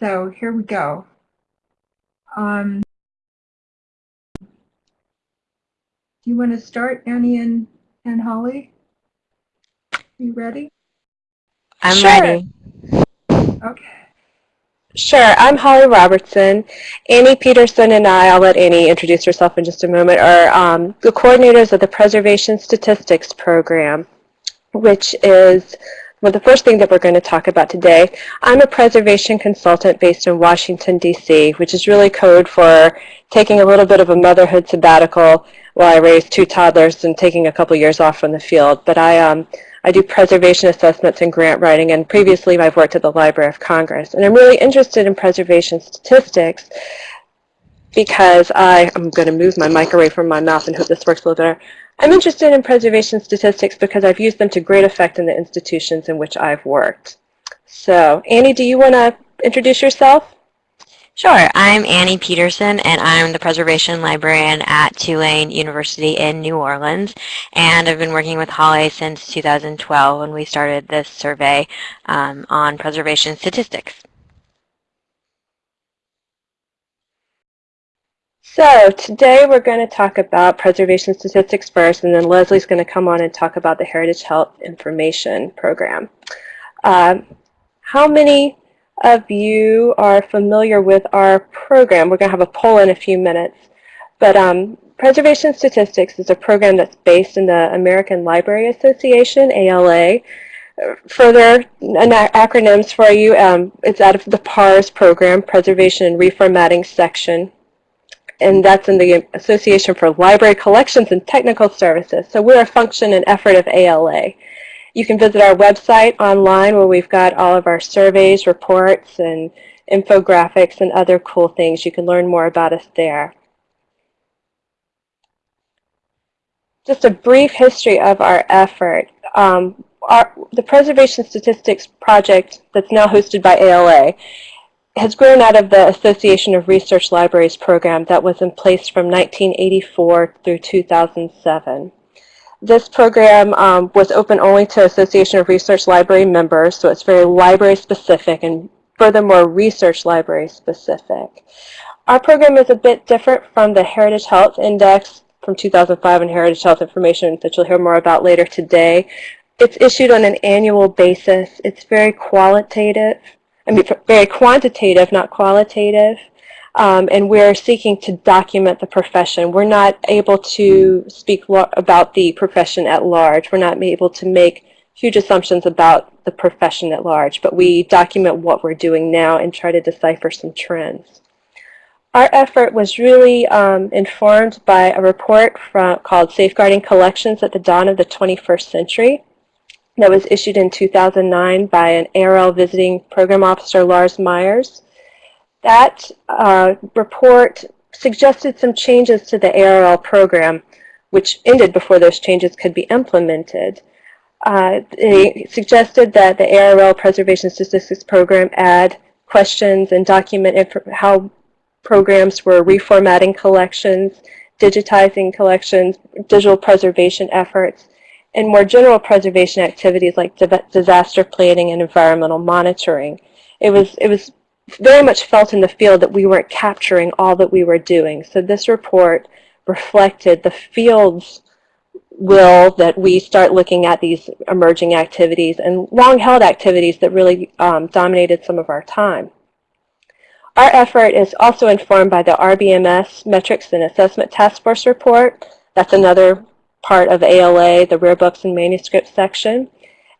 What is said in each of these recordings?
So here we go. Um, do you want to start, Annie and, and Holly? You ready? I'm Sure. ready. Okay. Sure, I'm Holly Robertson. Annie Peterson and I, I'll let Annie introduce herself in just a moment, are um, the coordinators of the Preservation Statistics Program, which is well, the first thing that we're going to talk about today. I'm a preservation consultant based in Washington, D.C., which is really code for taking a little bit of a motherhood sabbatical while I raise two toddlers and taking a couple years off from the field. But I um, I do preservation assessments and grant writing, and previously I've worked at the Library of Congress. And I'm really interested in preservation statistics because I, I'm going to move my mic away from my mouth and hope this works a little better. I'm interested in preservation statistics because I've used them to great effect in the institutions in which I've worked. So, Annie, do you want to introduce yourself? Sure, I'm Annie Peterson, and I'm the preservation librarian at Tulane University in New Orleans. And I've been working with Holly since 2012 when we started this survey um, on preservation statistics. So today we're going to talk about preservation statistics first, and then Leslie's going to come on and talk about the Heritage Health Information Program. Um, how many of you are familiar with our program? We're going to have a poll in a few minutes. But um, Preservation Statistics is a program that's based in the American Library Association, ALA. Further acronyms for you, um, it's out of the PARS program, Preservation and Reformatting section and that's in the Association for Library Collections and Technical Services. So we're a function and effort of ALA. You can visit our website online where we've got all of our surveys, reports, and infographics and other cool things. You can learn more about us there. Just a brief history of our effort. Um, our, the Preservation Statistics Project that's now hosted by ALA has grown out of the Association of Research Libraries program that was in place from 1984 through 2007. This program um, was open only to Association of Research Library members, so it's very library specific and furthermore research library specific. Our program is a bit different from the Heritage Health Index from 2005 and Heritage Health Information that you'll hear more about later today. It's issued on an annual basis. It's very qualitative I mean, very quantitative, not qualitative. Um, and we're seeking to document the profession. We're not able to speak about the profession at large. We're not able to make huge assumptions about the profession at large, but we document what we're doing now and try to decipher some trends. Our effort was really um, informed by a report from, called Safeguarding Collections at the Dawn of the 21st Century that was issued in 2009 by an ARL visiting program officer, Lars Meyer. That uh, report suggested some changes to the ARL program, which ended before those changes could be implemented. Uh, they suggested that the ARL Preservation Statistics Program add questions and document how programs were reformatting collections, digitizing collections, digital preservation efforts, and more general preservation activities like disaster planning and environmental monitoring. It was, it was very much felt in the field that we weren't capturing all that we were doing. So this report reflected the field's will that we start looking at these emerging activities and long-held activities that really um, dominated some of our time. Our effort is also informed by the RBMS Metrics and Assessment Task Force report. That's another part of ALA, the Rare Books and Manuscripts section.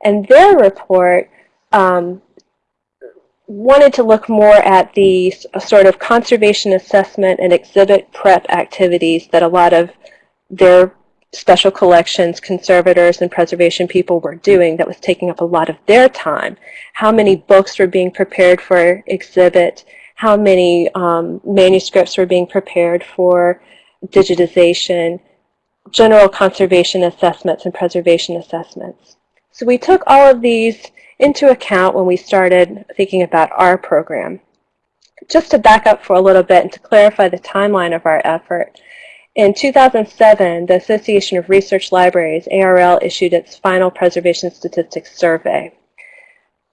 And their report um, wanted to look more at the sort of conservation assessment and exhibit prep activities that a lot of their special collections conservators and preservation people were doing that was taking up a lot of their time. How many books were being prepared for exhibit, how many um, manuscripts were being prepared for digitization, general conservation assessments and preservation assessments. So we took all of these into account when we started thinking about our program. Just to back up for a little bit and to clarify the timeline of our effort, in 2007, the Association of Research Libraries, ARL, issued its final preservation statistics survey.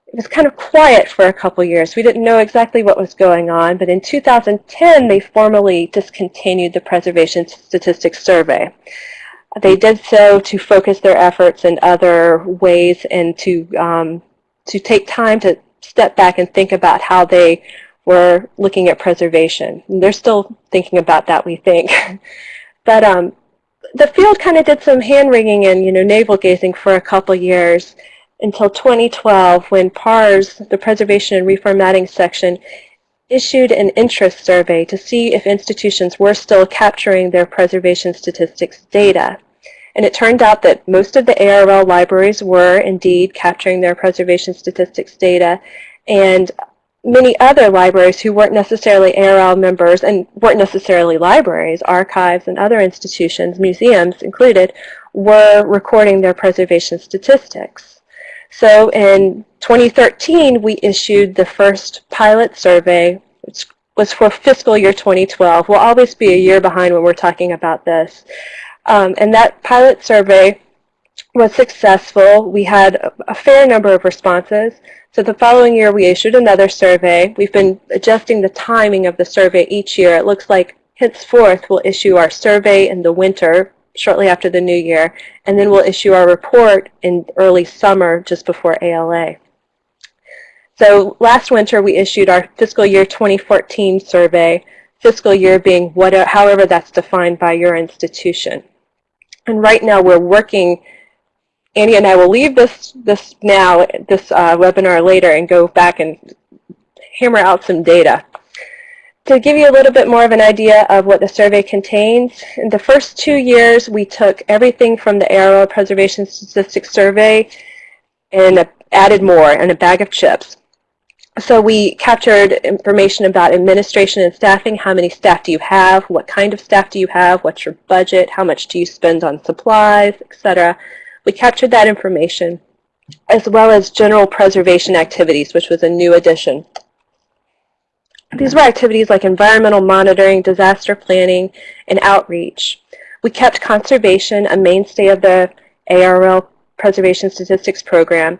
It was kind of quiet for a couple years. We didn't know exactly what was going on, but in 2010 they formally discontinued the Preservation Statistics Survey. They did so to focus their efforts in other ways and to um, to take time to step back and think about how they were looking at preservation. And they're still thinking about that, we think. but um, the field kind of did some hand-wringing and you know navel-gazing for a couple years until 2012 when PARS, the Preservation and Reformatting section, issued an interest survey to see if institutions were still capturing their preservation statistics data. And it turned out that most of the ARL libraries were indeed capturing their preservation statistics data, and many other libraries who weren't necessarily ARL members and weren't necessarily libraries, archives and other institutions, museums included, were recording their preservation statistics. So in 2013, we issued the first pilot survey, which was for fiscal year 2012. We'll always be a year behind when we're talking about this. Um, and that pilot survey was successful. We had a, a fair number of responses. So the following year we issued another survey. We've been adjusting the timing of the survey each year. It looks like henceforth we'll issue our survey in the winter shortly after the new year, and then we'll issue our report in early summer just before ALA. So last winter we issued our fiscal year 2014 survey, fiscal year being whatever, however that's defined by your institution. And right now we're working, Annie and I will leave this, this now, this uh, webinar later and go back and hammer out some data. To give you a little bit more of an idea of what the survey contains, in the first two years we took everything from the ARL Preservation Statistics Survey and added more in a bag of chips. So we captured information about administration and staffing. How many staff do you have? What kind of staff do you have? What's your budget? How much do you spend on supplies, etc. We captured that information as well as general preservation activities, which was a new addition. These were activities like environmental monitoring, disaster planning, and outreach. We kept conservation a mainstay of the ARL Preservation Statistics Program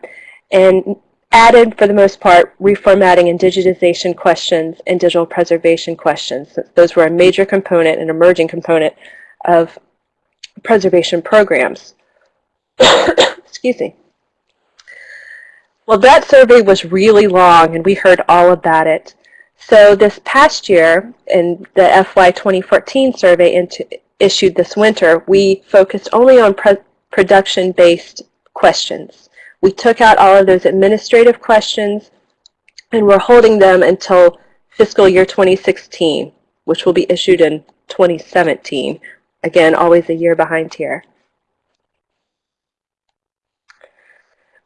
and added, for the most part, reformatting and digitization questions and digital preservation questions. Those were a major component, an emerging component of preservation programs. Excuse me. Well, that survey was really long, and we heard all about it. So this past year, in the FY 2014 survey into, issued this winter, we focused only on production-based questions. We took out all of those administrative questions and we're holding them until fiscal year 2016, which will be issued in 2017. Again, always a year behind here.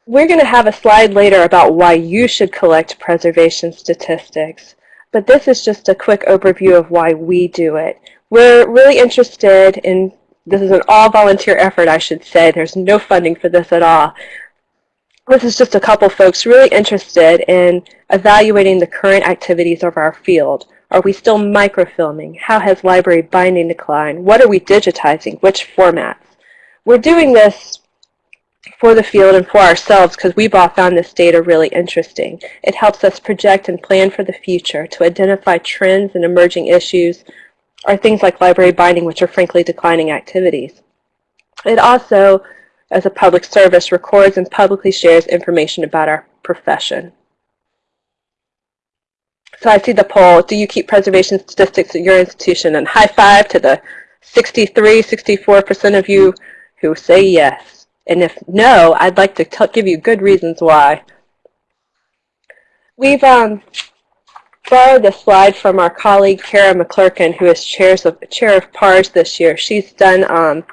We're going to have a slide later about why you should collect preservation statistics, but this is just a quick overview of why we do it. We're really interested in, this is an all-volunteer effort, I should say. There's no funding for this at all this is just a couple folks really interested in evaluating the current activities of our field. Are we still microfilming? How has library binding declined? What are we digitizing? Which formats? We're doing this for the field and for ourselves because we've all found this data really interesting. It helps us project and plan for the future to identify trends and emerging issues or things like library binding, which are frankly declining activities. It also as a public service records and publicly shares information about our profession. So I see the poll, do you keep preservation statistics at your institution? And high five to the 63, 64% of you who say yes. And if no, I'd like to give you good reasons why. We've um, borrowed this slide from our colleague Kara McClurken, who is chairs of, chair of PARS this year. She's done um,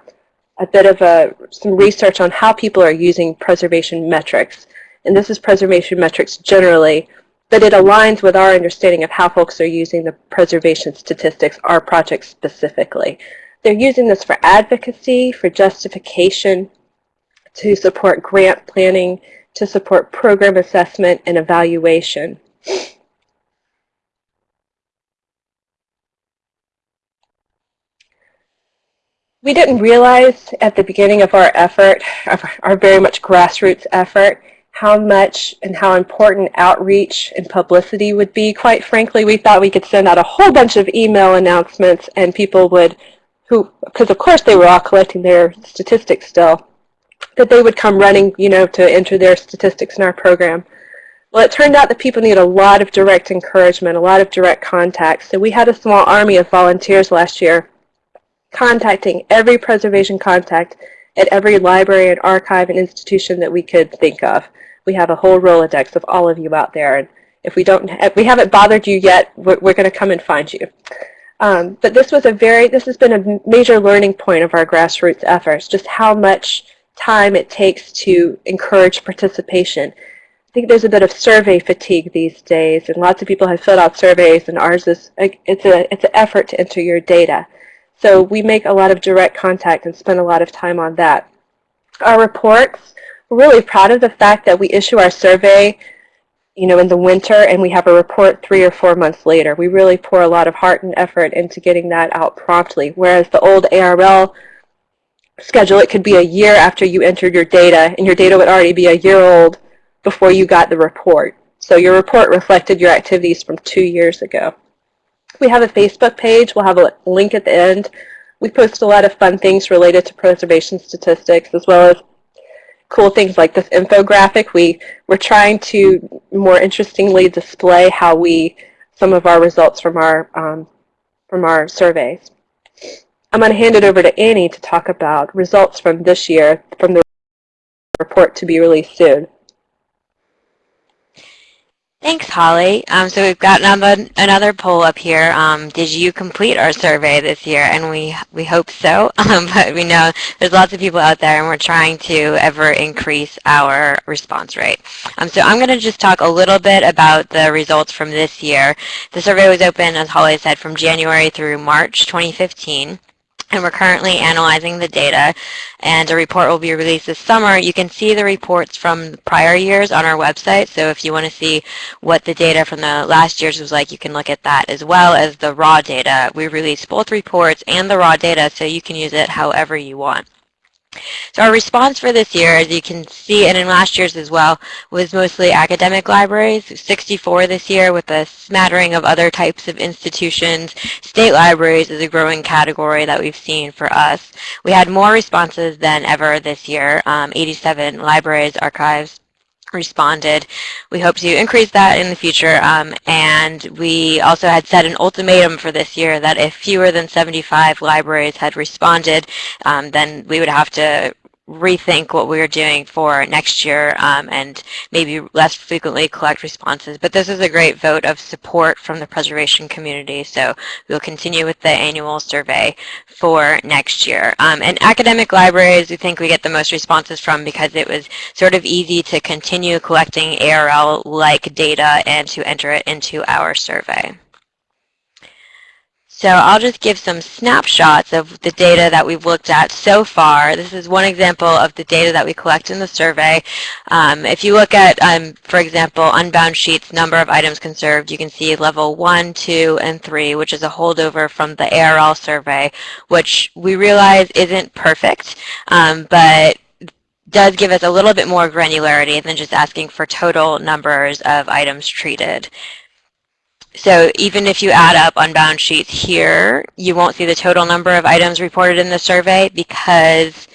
a bit of a, some research on how people are using preservation metrics. And this is preservation metrics generally, but it aligns with our understanding of how folks are using the preservation statistics, our project specifically. They're using this for advocacy, for justification, to support grant planning, to support program assessment and evaluation. We didn't realize at the beginning of our effort, our very much grassroots effort, how much and how important outreach and publicity would be. Quite frankly, we thought we could send out a whole bunch of email announcements and people would, who, because of course they were all collecting their statistics still, that they would come running, you know, to enter their statistics in our program. Well, it turned out that people need a lot of direct encouragement, a lot of direct contact. So we had a small army of volunteers last year contacting every preservation contact at every library and archive and institution that we could think of. We have a whole Rolodex of all of you out there. And if we don't, if we haven't bothered you yet, we're, we're going to come and find you. Um, but this was a very, this has been a major learning point of our grassroots efforts, just how much time it takes to encourage participation. I think there's a bit of survey fatigue these days, and lots of people have filled out surveys, and ours is, it's, a, it's an effort to enter your data. So we make a lot of direct contact and spend a lot of time on that. Our reports, we're really proud of the fact that we issue our survey you know, in the winter and we have a report three or four months later. We really pour a lot of heart and effort into getting that out promptly. Whereas the old ARL schedule, it could be a year after you entered your data and your data would already be a year old before you got the report. So your report reflected your activities from two years ago. We have a Facebook page. We'll have a link at the end. We post a lot of fun things related to preservation statistics as well as cool things like this infographic. We, we're trying to more interestingly display how we, some of our results from our, um, from our surveys. I'm going to hand it over to Annie to talk about results from this year from the report to be released soon. Thanks, Holly. Um, so we've got another, another poll up here. Um, did you complete our survey this year? And we, we hope so, um, but we know there's lots of people out there and we're trying to ever increase our response rate. Um, so I'm going to just talk a little bit about the results from this year. The survey was open, as Holly said, from January through March 2015 and we're currently analyzing the data and a report will be released this summer. You can see the reports from prior years on our website so if you want to see what the data from the last year's was like you can look at that as well as the raw data. We release both reports and the raw data so you can use it however you want. So our response for this year, as you can see, and in last year's as well, was mostly academic libraries, 64 this year with a smattering of other types of institutions. State libraries is a growing category that we've seen for us. We had more responses than ever this year, um, 87 libraries, archives, responded. We hope to increase that in the future. Um, and we also had set an ultimatum for this year that if fewer than 75 libraries had responded, um, then we would have to rethink what we're doing for next year um, and maybe less frequently collect responses. But this is a great vote of support from the preservation community, so we'll continue with the annual survey for next year. Um, and academic libraries, we think we get the most responses from because it was sort of easy to continue collecting ARL-like data and to enter it into our survey. So I'll just give some snapshots of the data that we've looked at so far. This is one example of the data that we collect in the survey. Um, if you look at, um, for example, unbound sheets, number of items conserved, you can see level 1, 2, and 3, which is a holdover from the ARL survey, which we realize isn't perfect, um, but does give us a little bit more granularity than just asking for total numbers of items treated. So even if you add up unbound sheets here, you won't see the total number of items reported in the survey because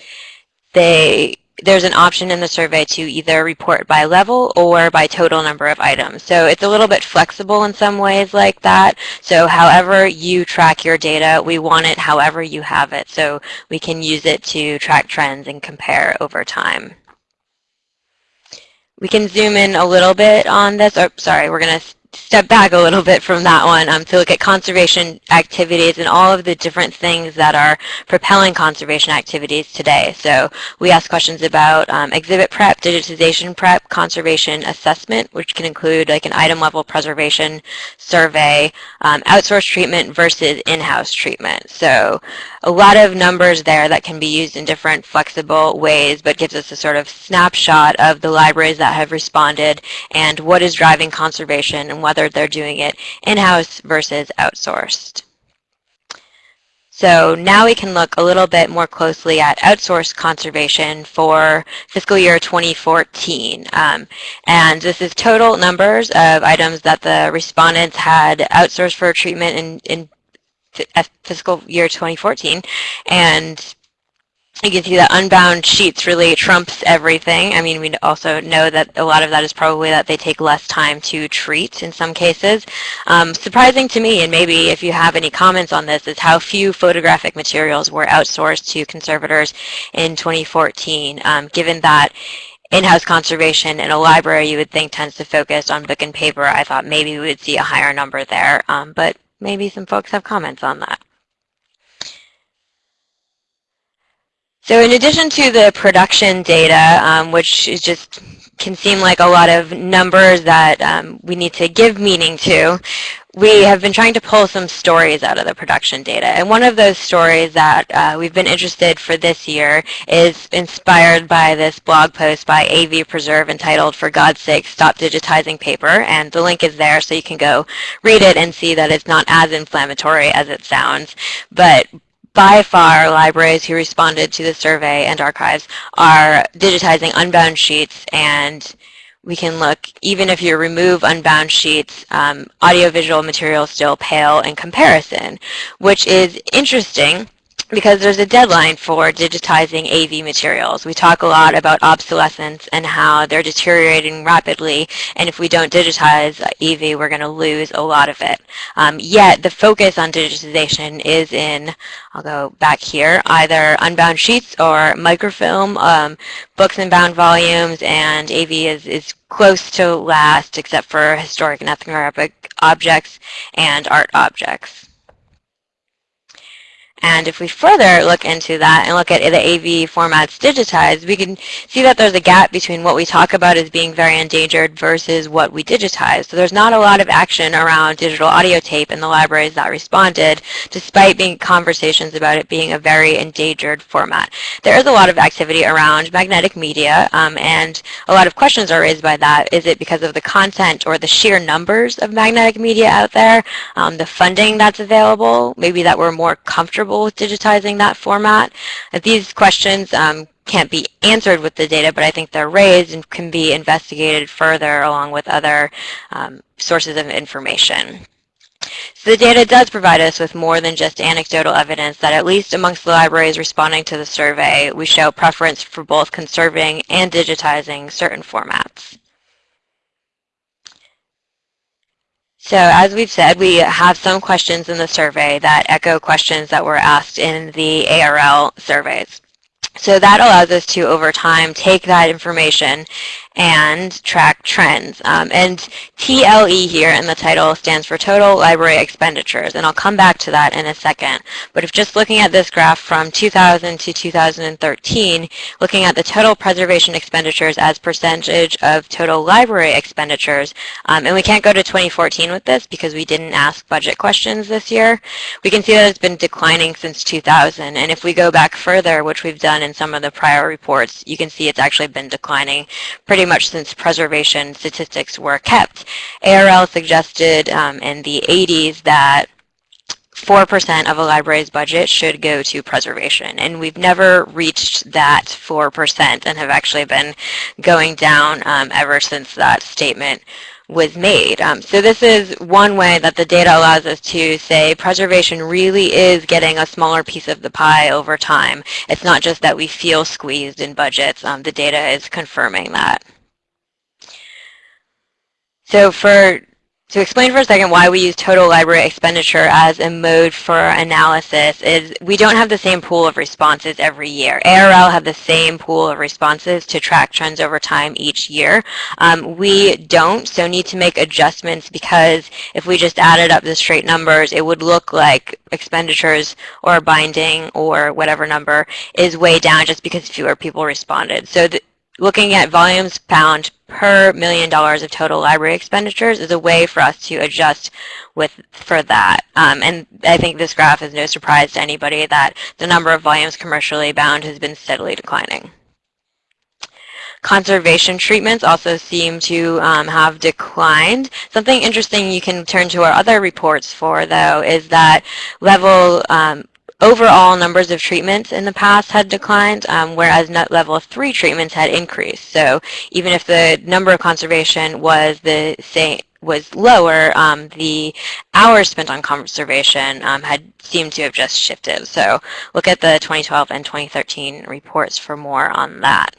they there's an option in the survey to either report by level or by total number of items. So it's a little bit flexible in some ways like that. So however you track your data, we want it however you have it. So we can use it to track trends and compare over time. We can zoom in a little bit on this. Oh, sorry, we're going to step back a little bit from that one um, to look at conservation activities and all of the different things that are propelling conservation activities today. So we ask questions about um, exhibit prep, digitization prep, conservation assessment, which can include like an item level preservation survey, um, outsourced treatment versus in-house treatment. So a lot of numbers there that can be used in different flexible ways, but gives us a sort of snapshot of the libraries that have responded and what is driving conservation and whether they're doing it in-house versus outsourced. So now we can look a little bit more closely at outsourced conservation for fiscal year 2014. Um, and this is total numbers of items that the respondents had outsourced for treatment in, in fiscal year 2014. And you can see that unbound sheets really trumps everything. I mean, we also know that a lot of that is probably that they take less time to treat in some cases. Um, surprising to me, and maybe if you have any comments on this, is how few photographic materials were outsourced to conservators in 2014, um, given that in-house conservation in a library you would think tends to focus on book and paper. I thought maybe we would see a higher number there, um, but maybe some folks have comments on that. So in addition to the production data, um, which is just can seem like a lot of numbers that um, we need to give meaning to, we have been trying to pull some stories out of the production data. And one of those stories that uh, we've been interested for this year is inspired by this blog post by AV Preserve entitled, For God's Sake, Stop Digitizing Paper. And the link is there so you can go read it and see that it's not as inflammatory as it sounds. But by far, libraries who responded to the survey and archives are digitizing unbound sheets and we can look, even if you remove unbound sheets, um, audiovisual materials still pale in comparison, which is interesting because there's a deadline for digitizing AV materials. We talk a lot about obsolescence and how they're deteriorating rapidly, and if we don't digitize AV, we're going to lose a lot of it. Um, yet, the focus on digitization is in, I'll go back here, either unbound sheets or microfilm, um, books and bound volumes, and AV is, is close to last except for historic and ethnographic objects and art objects. And if we further look into that and look at the AV formats digitized, we can see that there's a gap between what we talk about as being very endangered versus what we digitize. So there's not a lot of action around digital audio tape in the libraries that responded, despite being conversations about it being a very endangered format. There is a lot of activity around magnetic media, um, and a lot of questions are raised by that. Is it because of the content or the sheer numbers of magnetic media out there, um, the funding that's available, maybe that we're more comfortable with digitizing that format. These questions um, can't be answered with the data, but I think they're raised and can be investigated further along with other um, sources of information. So the data does provide us with more than just anecdotal evidence that at least amongst the libraries responding to the survey, we show preference for both conserving and digitizing certain formats. So as we've said, we have some questions in the survey that echo questions that were asked in the ARL surveys. So that allows us to, over time, take that information and track trends. Um, and TLE here in the title stands for Total Library Expenditures, and I'll come back to that in a second. But if just looking at this graph from 2000 to 2013, looking at the total preservation expenditures as percentage of total library expenditures, um, and we can't go to 2014 with this because we didn't ask budget questions this year, we can see that it's been declining since 2000. And if we go back further, which we've done in some of the prior reports, you can see it's actually been declining pretty pretty much since preservation statistics were kept. ARL suggested um, in the 80s that 4% of a library's budget should go to preservation. And we've never reached that 4% and have actually been going down um, ever since that statement was made. Um, so this is one way that the data allows us to say preservation really is getting a smaller piece of the pie over time. It's not just that we feel squeezed in budgets. Um, the data is confirming that. So for to explain for a second why we use total library expenditure as a mode for analysis is we don't have the same pool of responses every year. ARL have the same pool of responses to track trends over time each year. Um, we don't, so need to make adjustments because if we just added up the straight numbers, it would look like expenditures or binding or whatever number is way down just because fewer people responded. So looking at volumes found per million dollars of total library expenditures is a way for us to adjust with for that. Um, and I think this graph is no surprise to anybody that the number of volumes commercially bound has been steadily declining. Conservation treatments also seem to um, have declined. Something interesting you can turn to our other reports for, though, is that level um, overall numbers of treatments in the past had declined, um, whereas net level 3 treatments had increased. So even if the number of conservation was the same, was lower, um, the hours spent on conservation um, had seemed to have just shifted. So look at the 2012 and 2013 reports for more on that.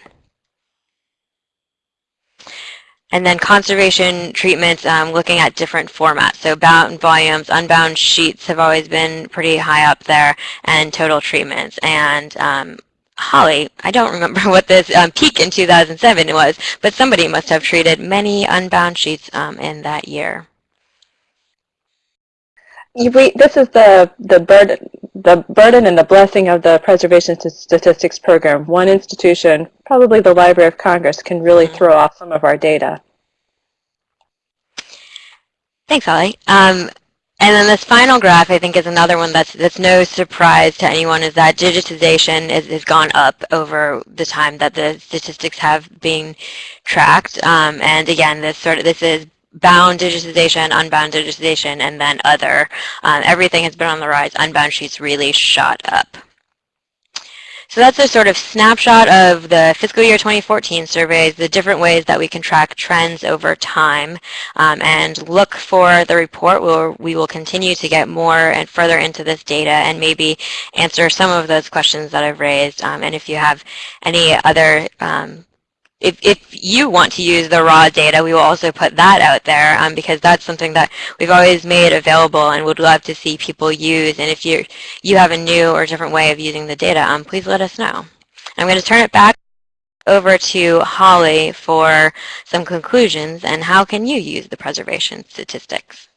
And then conservation treatments, um, looking at different formats. So bound volumes, unbound sheets have always been pretty high up there, and total treatments. And um, Holly, I don't remember what this um, peak in 2007 was, but somebody must have treated many unbound sheets um, in that year. We, this is the, the, burden, the burden and the blessing of the Preservation Statistics Program. One institution, probably the Library of Congress, can really throw off some of our data. Thanks, Holly. Um, and then this final graph, I think, is another one that's that's no surprise to anyone, is that digitization is, has gone up over the time that the statistics have been tracked. Um, and again, this sort of this is bound digitization, unbound digitization, and then other. Um, everything has been on the rise. Unbound sheets really shot up. So that's a sort of snapshot of the fiscal year 2014 surveys, the different ways that we can track trends over time um, and look for the report where we will continue to get more and further into this data and maybe answer some of those questions that I've raised. Um, and if you have any other um, if, if you want to use the raw data, we will also put that out there um, because that's something that we've always made available and would love to see people use. And if you you have a new or different way of using the data, um, please let us know. I'm going to turn it back over to Holly for some conclusions and how can you use the preservation statistics?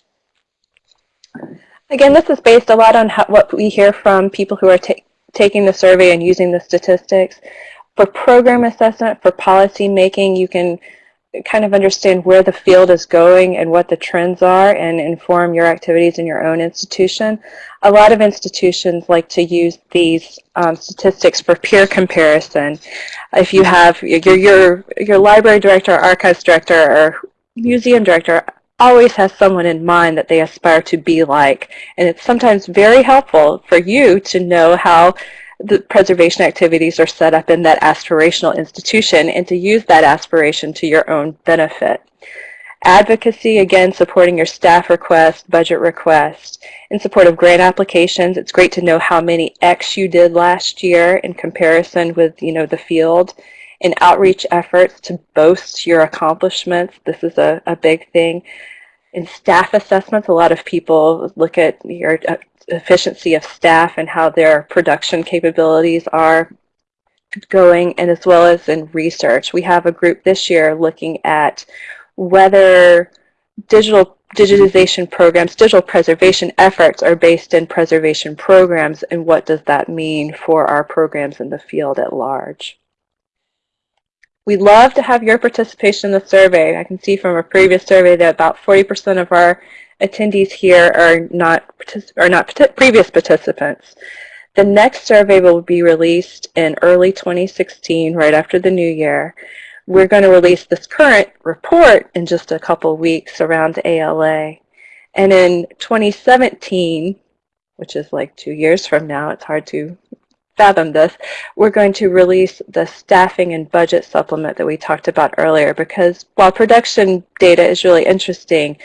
Again, this is based a lot on how, what we hear from people who are ta taking the survey and using the statistics. For program assessment, for policy making, you can kind of understand where the field is going and what the trends are and inform your activities in your own institution. A lot of institutions like to use these um, statistics for peer comparison. If you have your, your, your library director, archives director, or museum director always has someone in mind that they aspire to be like. And it's sometimes very helpful for you to know how the preservation activities are set up in that aspirational institution and to use that aspiration to your own benefit. Advocacy, again, supporting your staff request, budget request. In support of grant applications, it's great to know how many X you did last year in comparison with, you know, the field. In outreach efforts to boast your accomplishments, this is a, a big thing. In staff assessments, a lot of people look at your uh, efficiency of staff and how their production capabilities are going and as well as in research. We have a group this year looking at whether digital digitization programs, digital preservation efforts are based in preservation programs and what does that mean for our programs in the field at large. We'd love to have your participation in the survey. I can see from a previous survey that about 40% of our attendees here are not, are not previous participants. The next survey will be released in early 2016, right after the new year. We're going to release this current report in just a couple weeks around ALA. And in 2017, which is like two years from now, it's hard to fathom this, we're going to release the staffing and budget supplement that we talked about earlier because while production data is really interesting,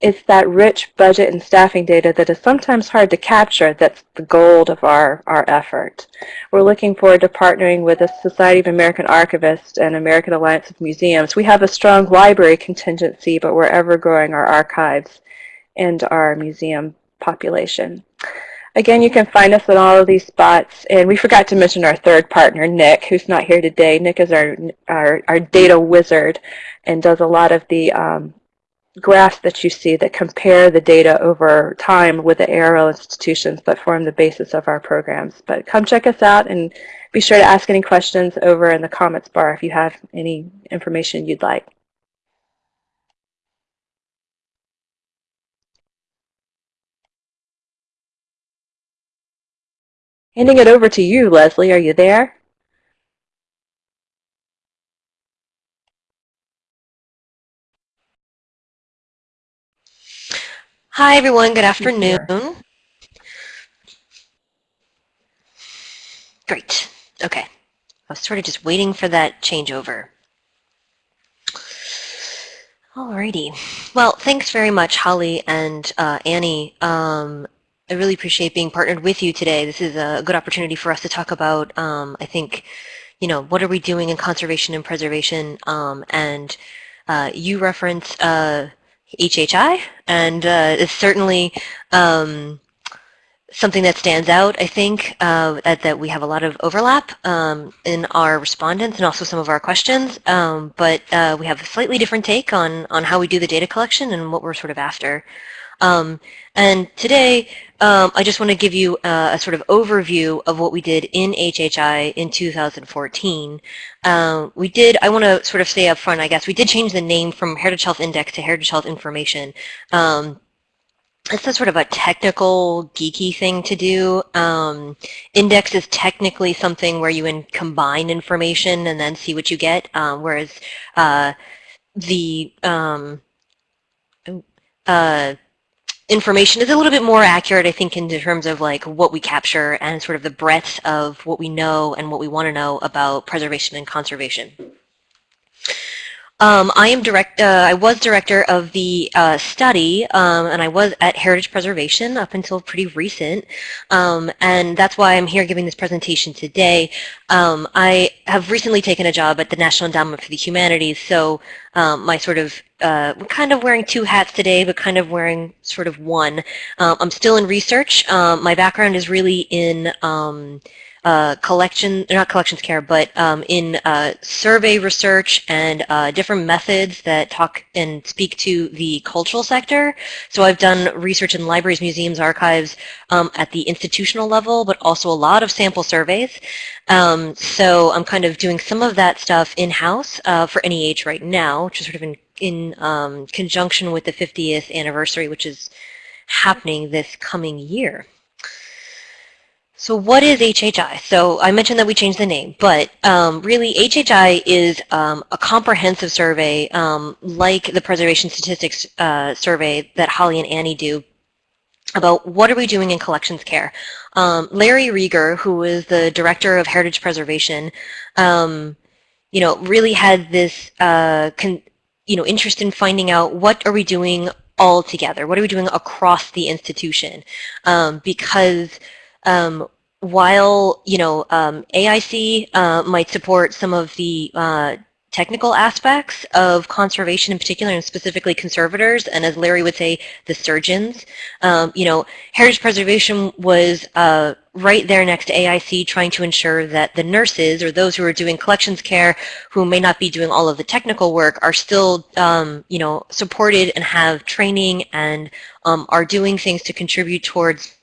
it's that rich budget and staffing data that is sometimes hard to capture that's the gold of our, our effort. We're looking forward to partnering with the Society of American Archivists and American Alliance of Museums. We have a strong library contingency, but we're ever growing our archives and our museum population. Again, you can find us at all of these spots. And we forgot to mention our third partner, Nick, who's not here today. Nick is our, our, our data wizard and does a lot of the um, graphs that you see that compare the data over time with the ARL institutions that form the basis of our programs. But come check us out and be sure to ask any questions over in the comments bar if you have any information you'd like. Handing it over to you, Leslie. Are you there? Hi, everyone. Good afternoon. Great. Okay. I was sort of just waiting for that changeover. Alrighty. Well, thanks very much, Holly and uh, Annie. Um, I really appreciate being partnered with you today. This is a good opportunity for us to talk about, um, I think, you know, what are we doing in conservation and preservation? Um, and uh, you reference uh, HHI, and uh, it's certainly um, something that stands out, I think, uh, that, that we have a lot of overlap um, in our respondents and also some of our questions, um, but uh, we have a slightly different take on, on how we do the data collection and what we're sort of after. Um, and today, um, I just want to give you uh, a sort of overview of what we did in HHI in 2014. Um, we did, I want to sort of say up front, I guess, we did change the name from Heritage Health Index to Heritage Health Information. Um, it's a sort of a technical, geeky thing to do. Um, index is technically something where you in combine information and then see what you get, um, whereas uh, the um, uh, information is a little bit more accurate, I think, in terms of like what we capture and sort of the breadth of what we know and what we want to know about preservation and conservation. Um, I am direct. Uh, I was director of the uh, study, um, and I was at Heritage Preservation up until pretty recent, um, and that's why I'm here giving this presentation today. Um, I have recently taken a job at the National Endowment for the Humanities, so um, my sort of uh, I'm kind of wearing two hats today, but kind of wearing sort of one. Um, I'm still in research. my background is really in uh, collection, not collections care, but um, in uh, survey research and uh, different methods that talk and speak to the cultural sector. So I've done research in libraries, museums, archives um, at the institutional level, but also a lot of sample surveys. Um, so I'm kind of doing some of that stuff in-house uh, for NEH right now, which is sort of in, in um, conjunction with the 50th anniversary, which is happening this coming year. So what is HHI? So I mentioned that we changed the name, but um, really HHI is um, a comprehensive survey um, like the Preservation Statistics uh, survey that Holly and Annie do about what are we doing in collections care. Um, Larry Reger, who is the director of Heritage Preservation, um, you know, really had this, uh, you know, interest in finding out what are we doing all together? What are we doing across the institution? Um, because um, while you know um, AIC uh, might support some of the uh, technical aspects of conservation in particular and specifically conservators and as Larry would say the surgeons. Um, you know heritage preservation was uh, right there next to AIC trying to ensure that the nurses or those who are doing collections care who may not be doing all of the technical work are still um, you know supported and have training and um, are doing things to contribute towards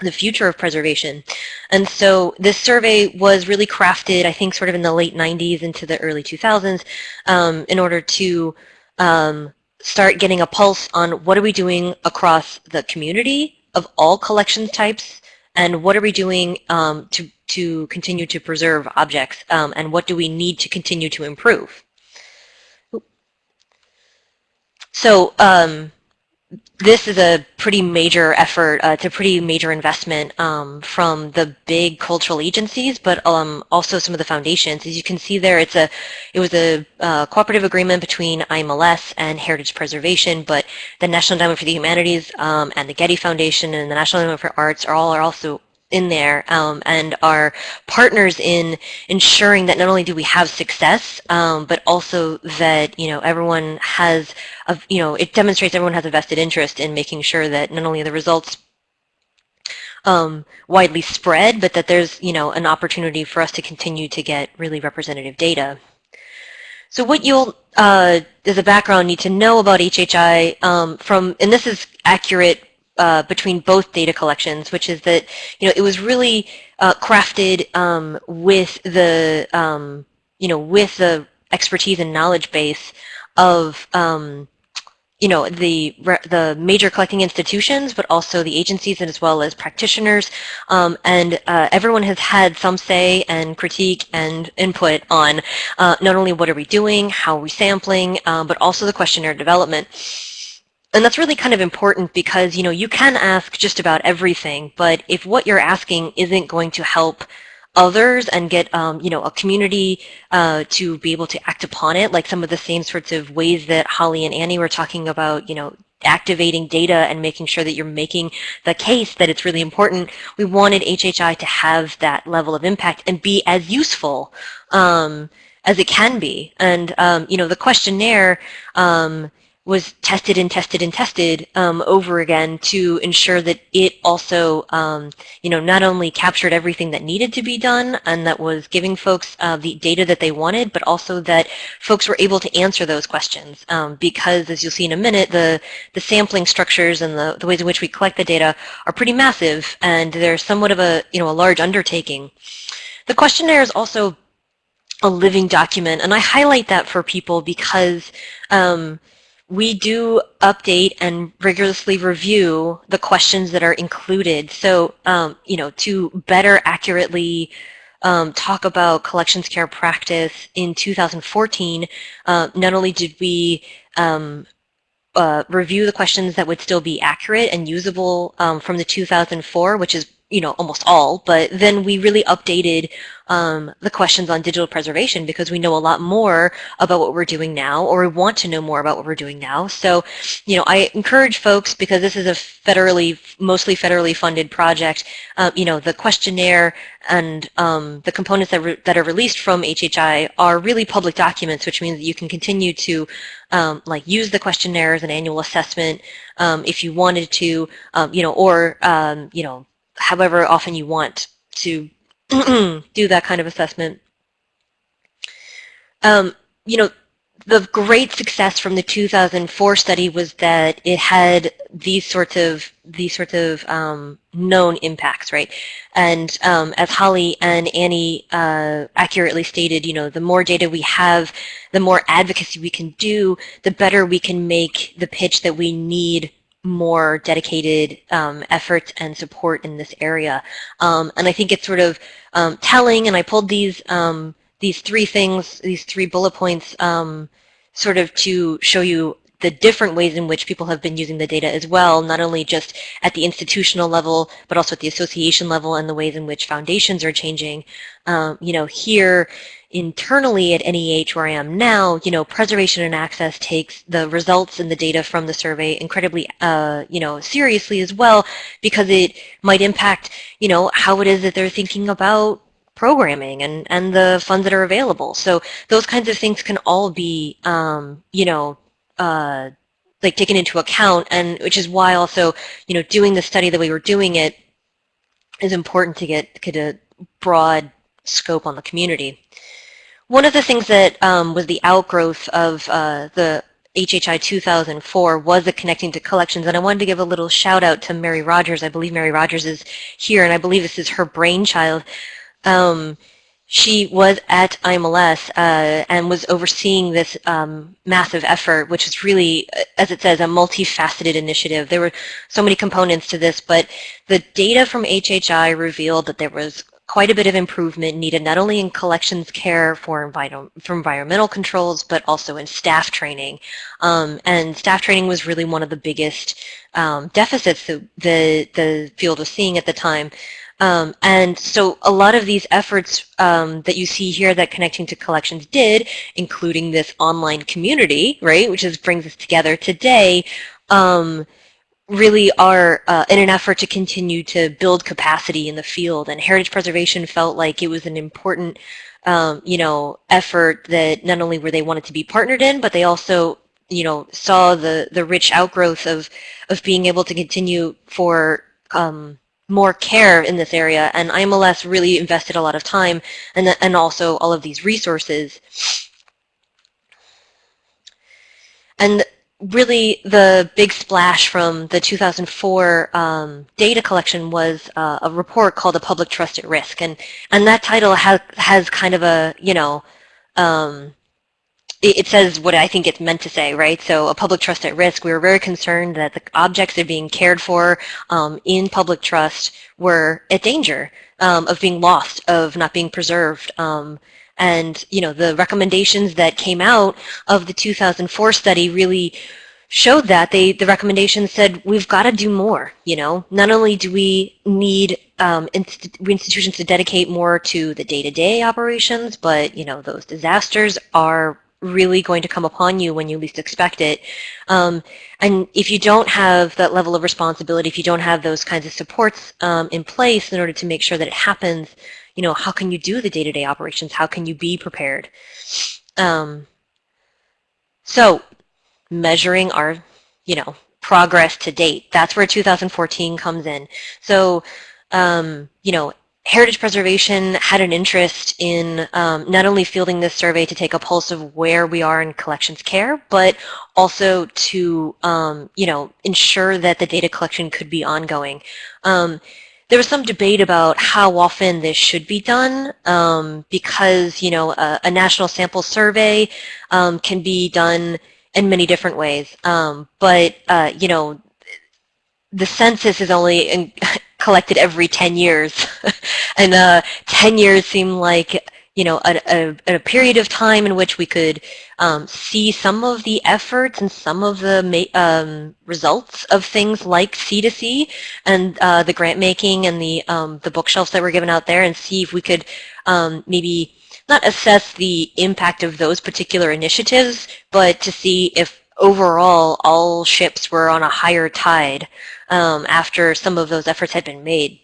the future of preservation. And so this survey was really crafted, I think, sort of in the late 90s into the early 2000s um, in order to um, start getting a pulse on what are we doing across the community of all collection types and what are we doing um, to, to continue to preserve objects um, and what do we need to continue to improve. So um, this is a pretty major effort. Uh, it's a pretty major investment um, from the big cultural agencies, but um, also some of the foundations. As you can see there, it's a it was a uh, cooperative agreement between IMLS and Heritage Preservation, but the National Endowment for the Humanities um, and the Getty Foundation and the National Endowment for Arts are all are also in there um, and are partners in ensuring that not only do we have success, um, but also that you know everyone has, a, you know, it demonstrates everyone has a vested interest in making sure that not only the results um, widely spread, but that there's you know an opportunity for us to continue to get really representative data. So what you'll, uh, as a background, need to know about HHI um, from, and this is accurate uh, between both data collections, which is that you know it was really uh, crafted um, with the um, you know with the expertise and knowledge base of um, you know the the major collecting institutions, but also the agencies and as well as practitioners, um, and uh, everyone has had some say and critique and input on uh, not only what are we doing, how are we sampling, um, but also the questionnaire development. And that's really kind of important because, you know, you can ask just about everything, but if what you're asking isn't going to help others and get, um, you know, a community uh, to be able to act upon it, like some of the same sorts of ways that Holly and Annie were talking about, you know, activating data and making sure that you're making the case that it's really important. We wanted HHI to have that level of impact and be as useful um, as it can be. And, um, you know, the questionnaire um, was tested and tested and tested um, over again to ensure that it also, um, you know, not only captured everything that needed to be done and that was giving folks uh, the data that they wanted, but also that folks were able to answer those questions. Um, because, as you'll see in a minute, the, the sampling structures and the, the ways in which we collect the data are pretty massive, and they're somewhat of a, you know, a large undertaking. The questionnaire is also a living document, and I highlight that for people because um, we do update and rigorously review the questions that are included. So, um, you know, to better accurately um, talk about collections care practice in 2014, uh, not only did we um, uh, review the questions that would still be accurate and usable um, from the 2004, which is you know, almost all, but then we really updated um, the questions on digital preservation because we know a lot more about what we're doing now or we want to know more about what we're doing now. So, you know, I encourage folks because this is a federally, mostly federally funded project, uh, you know, the questionnaire and um, the components that, that are released from HHI are really public documents, which means that you can continue to um, like use the questionnaire as an annual assessment um, if you wanted to, um, you know, or, you know, however often you want to do that kind of assessment. Um, you know, the great success from the 2004 study was that it had these sorts of these sorts of um, known impacts, right? And um, as Holly and Annie uh, accurately stated, you know, the more data we have, the more advocacy we can do, the better we can make the pitch that we need more dedicated um, effort and support in this area. Um, and I think it's sort of um, telling, and I pulled these um, these three things, these three bullet points, um, sort of to show you the different ways in which people have been using the data as well, not only just at the institutional level, but also at the association level and the ways in which foundations are changing. Um, you know, here, internally at NEH where I am now, you know, preservation and access takes the results and the data from the survey incredibly, uh, you know, seriously as well, because it might impact, you know, how it is that they're thinking about programming and, and the funds that are available. So those kinds of things can all be, um, you know, uh, like taken into account, and which is why also, you know, doing the study the way we're doing it is important to get, get a broad scope on the community. One of the things that um, was the outgrowth of uh, the HHI 2004 was the Connecting to Collections, and I wanted to give a little shout out to Mary Rogers. I believe Mary Rogers is here, and I believe this is her brainchild. Um, she was at IMLS uh, and was overseeing this um, massive effort, which is really, as it says, a multifaceted initiative. There were so many components to this, but the data from HHI revealed that there was quite a bit of improvement needed not only in collections care for, for environmental controls, but also in staff training. Um, and staff training was really one of the biggest um, deficits that the, the field was seeing at the time. Um, and so a lot of these efforts um, that you see here that Connecting to Collections did, including this online community, right, which is, brings us together today, um, really are uh, in an effort to continue to build capacity in the field. And heritage preservation felt like it was an important, um, you know, effort that not only were they wanted to be partnered in, but they also, you know, saw the the rich outgrowth of of being able to continue for um, more care in this area. And IMLS really invested a lot of time and and also all of these resources. And really the big splash from the 2004 um, data collection was uh, a report called "A Public Trust at Risk," and and that title has has kind of a you know. Um, it, says what I think it's meant to say, right? So a public trust at risk, we were very concerned that the objects that are being cared for um, in public trust were at danger um, of being lost, of not being preserved. And, you know, the recommendations that came out of the 2004 study really showed that. They, the recommendations said, we've got to do more, you know. Not only do we need um, inst- institutions to dedicate more to the day-to-day operations, but you know those disasters are really going to come upon you when you least expect it. Um, and if you don't have that level of responsibility, if you don't have those kinds of supports um, in place in order to make sure that it happens, you know, how can you do the day-to-day operations? How can you be prepared? Um, so measuring our, you know, progress to date, that's where 2014 comes in. So, um, you know, Heritage Preservation had an interest in um, not only fielding this survey to take a pulse of where we are in collections care, but also to, um, you know, ensure that the data collection could be ongoing. Um, there was some debate about how often this should be done um, because, you know, a, a national sample survey um, can be done in many different ways. Um, but, uh, you know, the census is only in, collected every 10 years. and uh, 10 years seem like, you know, a, a, a, period of time in which we could um, see some of the efforts and some of the um, results of things like C2C and uh, the grant making and the, um, the bookshelves that were given out there and see if we could um, maybe not assess the impact of those particular initiatives, but to see if overall all ships were on a higher tide um, after some of those efforts had been made.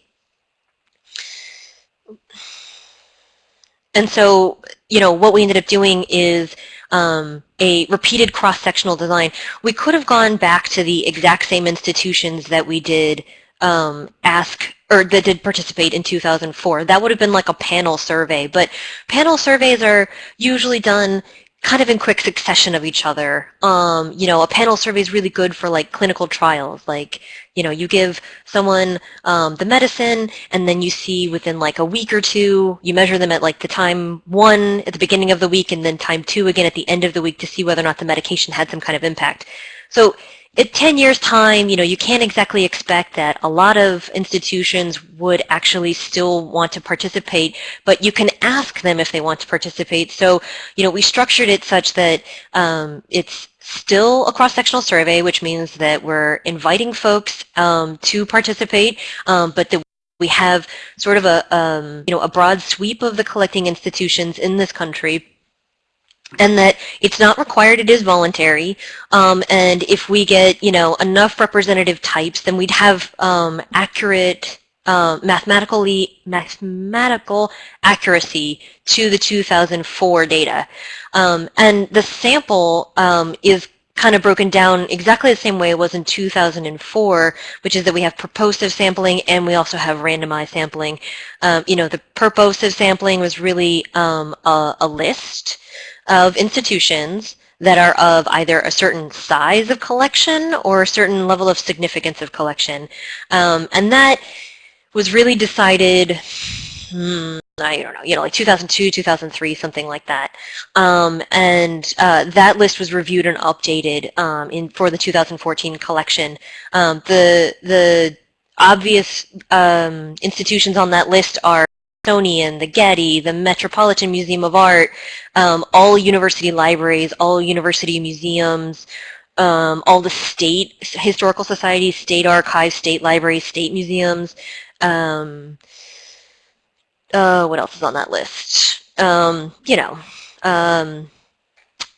And so, you know, what we ended up doing is um, a repeated cross-sectional design. We could have gone back to the exact same institutions that we did um, ask or that did participate in 2004. That would have been like a panel survey, but panel surveys are usually done kind of in quick succession of each other. Um, you know, a panel survey is really good for like clinical trials. Like, you know, you give someone um, the medicine and then you see within like a week or two, you measure them at like the time one at the beginning of the week and then time two again at the end of the week to see whether or not the medication had some kind of impact. So at 10 years time, you know, you can't exactly expect that a lot of institutions would actually still want to participate, but you can ask them if they want to participate. So, you know, we structured it such that um, it's still a cross-sectional survey, which means that we're inviting folks um, to participate, um, but that we have sort of a, um, you know, a broad sweep of the collecting institutions in this country and that it's not required, it is voluntary. Um, and if we get, you know, enough representative types, then we'd have um, accurate, uh, mathematically, mathematical accuracy to the 2004 data. Um, and the sample um, is kind of broken down exactly the same way it was in 2004, which is that we have purposive sampling and we also have randomized sampling. Um, you know, the purposive sampling was really um, a, a list of institutions that are of either a certain size of collection or a certain level of significance of collection. Um, and that was really decided, hmm, I don't know, you know, like 2002, 2003, something like that. Um, and uh, that list was reviewed and updated um, in for the 2014 collection. Um, the the obvious um, institutions on that list are Smithsonian, the Getty, the Metropolitan Museum of Art, um, all university libraries, all university museums, um, all the state historical societies, state archives, state libraries, state museums. Um, uh, what else is on that list? Um, you know, um,